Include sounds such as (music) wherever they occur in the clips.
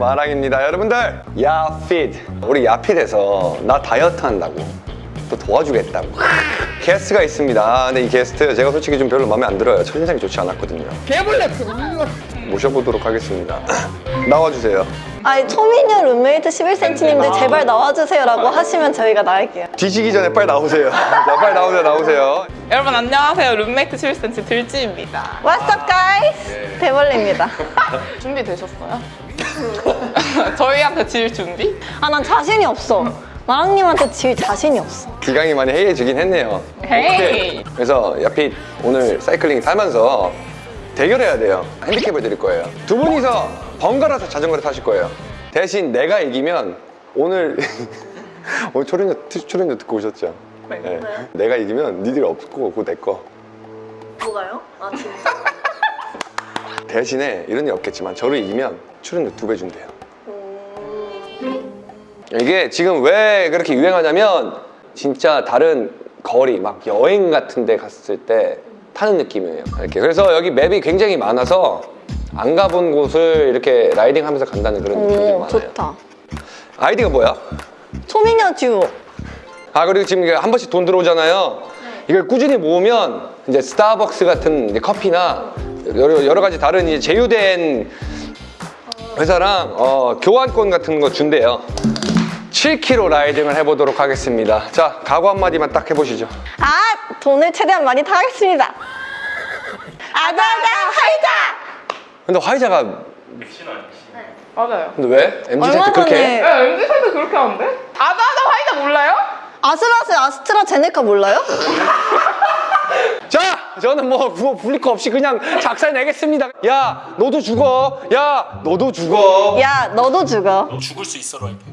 마랑입니다. 여러분들 야핏 우리 야핏에서 나 다이어트 한다고 또 도와주겠다고. 게스트가 있습니다. 아, 근데 이 게스트 제가 솔직히 좀 별로 마음에 안 들어요. 첫인상이 좋지 않았거든요. 개벌레 모셔보도록 하겠습니다. 나와주세요. 아니 초미녀 룸메이트 11cm님들 제발 나와주세요라고 하시면 저희가 나갈게요. 뒤지기 전에 빨리 나오세요. (laughs) 자 빨리 나오세요 나오세요. 여러분 안녕하세요. 룸메이트 11cm 들지입니다. What's up guys? 대벌레입니다. (laughs) 준비되셨어요? (laughs) 저희한테 질 준비? 아 난 자신이 없어 마랑님한테 질 자신이 없어 기강이 많이 해이해지긴 했네요 헤이 그래서 야핏 오늘 사이클링 타면서 대결해야 돼요 핸디캡을 드릴 거예요 두 분이서 번갈아서 자전거를 타실 거예요 대신 내가 이기면 오늘 (laughs) 오늘 초련녀, 초련녀 듣고 오셨죠? 네. 내가 이기면 니들 없고 그거 내거 뭐가요? 아 진짜? (laughs) 대신에 이런 일 없겠지만 저를 이기면 출연료 두 배 준대요. 이게 지금 왜 그렇게 유행하냐면 진짜 다른 거리 막 여행 같은 데 갔을 때 타는 느낌이에요. 이렇게. 그래서 여기 맵이 굉장히 많아서 안 가본 곳을 이렇게 라이딩 하면서 간다는 그런 느낌이 오 많아요. 좋다. 아이디가 뭐야? 초미녀 듀오. 아 그리고 지금 한 번씩 돈 들어오잖아요. 이걸 꾸준히 모으면 이제 스타벅스 같은 이제 커피나 여러, 여러 가지 다른 이제 제휴된 회사랑 어, 교환권 같은 거 준대요 7km 라이딩을 해보도록 하겠습니다 자 각오 한마디만 딱 해보시죠 아 돈을 최대한 많이 타겠습니다 아자아자 하이자 근데 화이자가 맞아요 근데 왜? MZ 얼마 세트 그렇게 해? 전에 야 MZ 세트 그렇게 하는데? 아자아자 화이자 몰라요? 아슬아슬 아스트라제네카 몰라요? (laughs) 자 저는 뭐, 뭐 불릴 거 없이 그냥 작살 내겠습니다 야 너도 죽어 야 너도 죽어 야 너도 죽어 죽을 수 있어로 할게.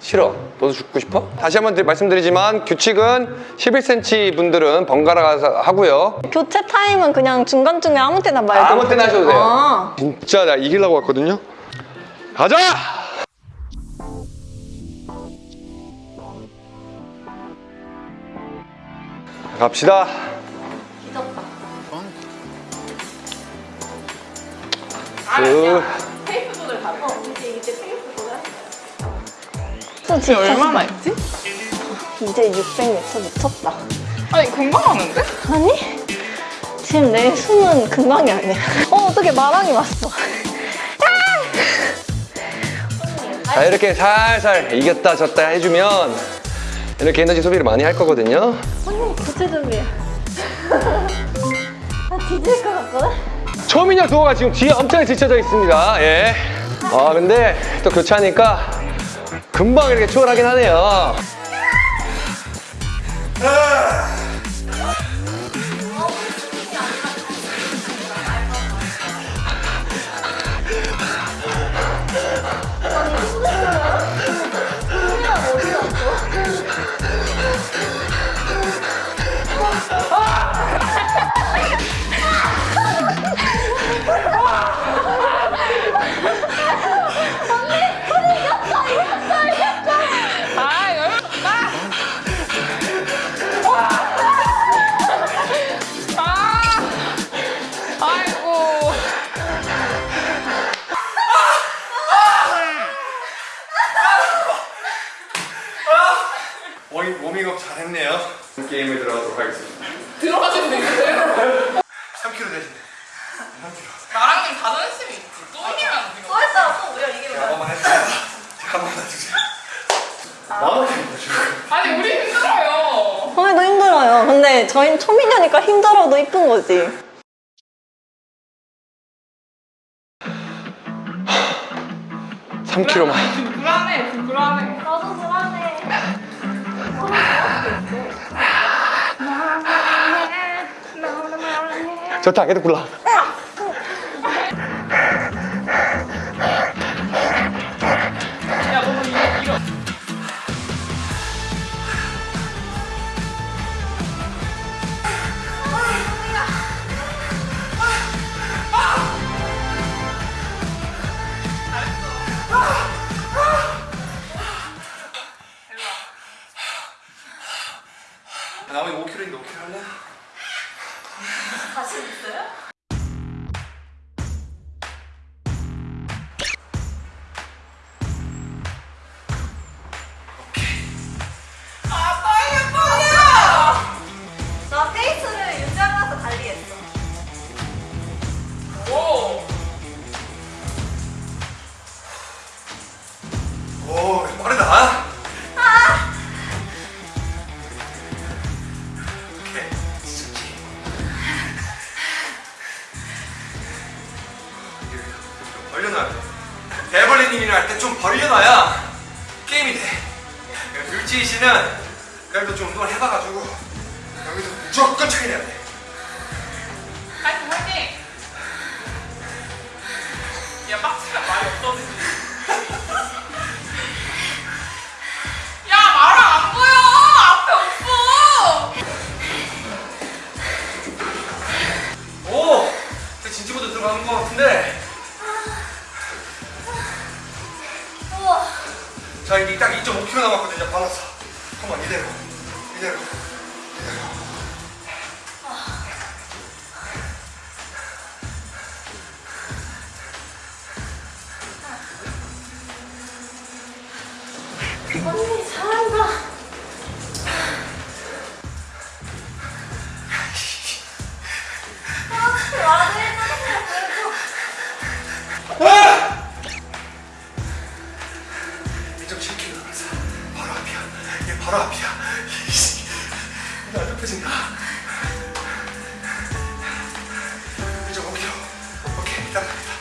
싫어. 너도 죽고 싶어? 다시 한번 드- 말씀드리지만 규칙은 11cm 분들은 번갈아 가서 하고요. 교체 타임은 그냥 중간중에 아무 때나 말고 아무 때나 하셔도 돼요. 아. 진짜 나 이기려고 왔거든요. 가자! 갑시다. 그 페이스 조절 잘해 저 이게 진짜 얼마나 했지? 이제 600m 미쳤다. 아니 금방 하는데? 아니? 지금 내 숨은 금방이 아니야. 어 어떻게 마랑이 왔어. 자 이렇게 살살 이겼다 졌다 해주면 이렇게 에너지 소비를 많이 할 거거든요. 언니 교체 준비해 나 뒤질 것 같거든? 초미녀 두호가 지금 뒤에 엄청 지쳐져 있습니다. 예. 아 근데 또 교체하니까 금방 이렇게 추월하긴 하네요. 워밍업 잘했네요. 게임에 들어가도록 하겠습니다. 들어가시면 되겠어요 3kg 대신 나랑은 자존심이 있지. 또 이기면 안 되고 했어. 또 우리가 이기는 거야. 한번 했어요. 한 번만 주세요. 만원짜리 주세요. 아니 우리 힘들어요. 저희도 힘들어요. 근데 저희는 초미녀니까 힘들어도 이쁜 거지. 3kg만. 불안해 불안해. 나도 불안해 좋다, 계속 굴러. 빠르다 아. 오케이. 좋지 벌려놔야 돼 배벌리님이랑 때좀 벌려놔야 게임이 돼. 그러니까 율지이 씨는 그래도 좀 운동을 해봐가지고 여기서 무조건 차이 내야 돼. 파이팅 파이팅. 야 박스가 많이 없어지지. 언니 잘한다. 아, 말을 해주세요. 아! 1.7km 남았어. 바로 앞이야. 얘 바로 앞이야. 이씨. 나 좁혀진다. 1.5km. 오케이, 따라갑니다.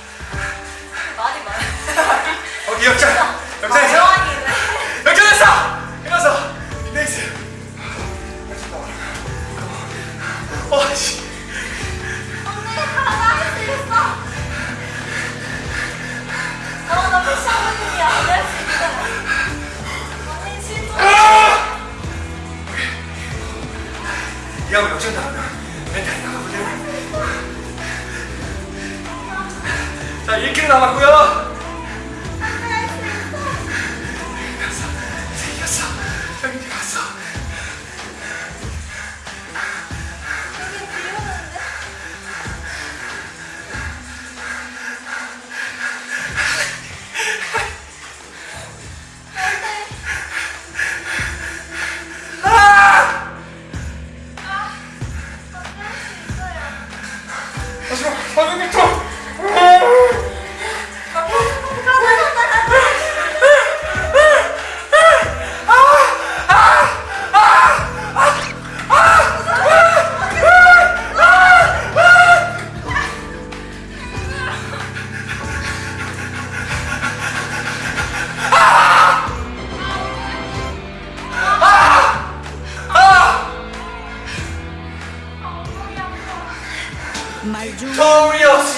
Victorious!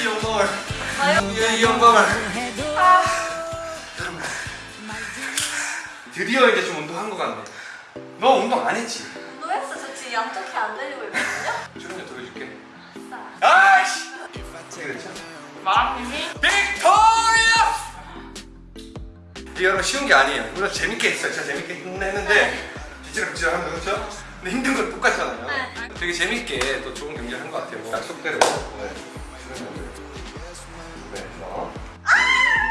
이 영광을, 이, 이 영광을. 여러분, 드디어 이제 좀 운동한 것 같네. 너 운동 안 했지? 운동했어. 저 지금 양쪽이 안 들리고 있거든요? 조금 더 해줄게. 아이씨! 어떻게 됐죠? 마랑님이 victorious! 이게 여러분 쉬운 게 아니에요. 물론 재밌게 했어요. 진짜 재밌게 했는데 뒤지락뒤지락 하면서 그렇죠? 근데 힘든 건 똑같잖아요. 네. 되게 재밌게 또 좋은 경기를 한 것 같아요. 약속대로. 네. 네. 어.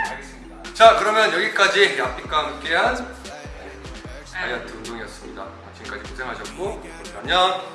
알겠습니다. 자 그러면 여기까지 야삐과 함께한 다이어트 운동이었습니다. 지금까지 고생하셨고 안녕.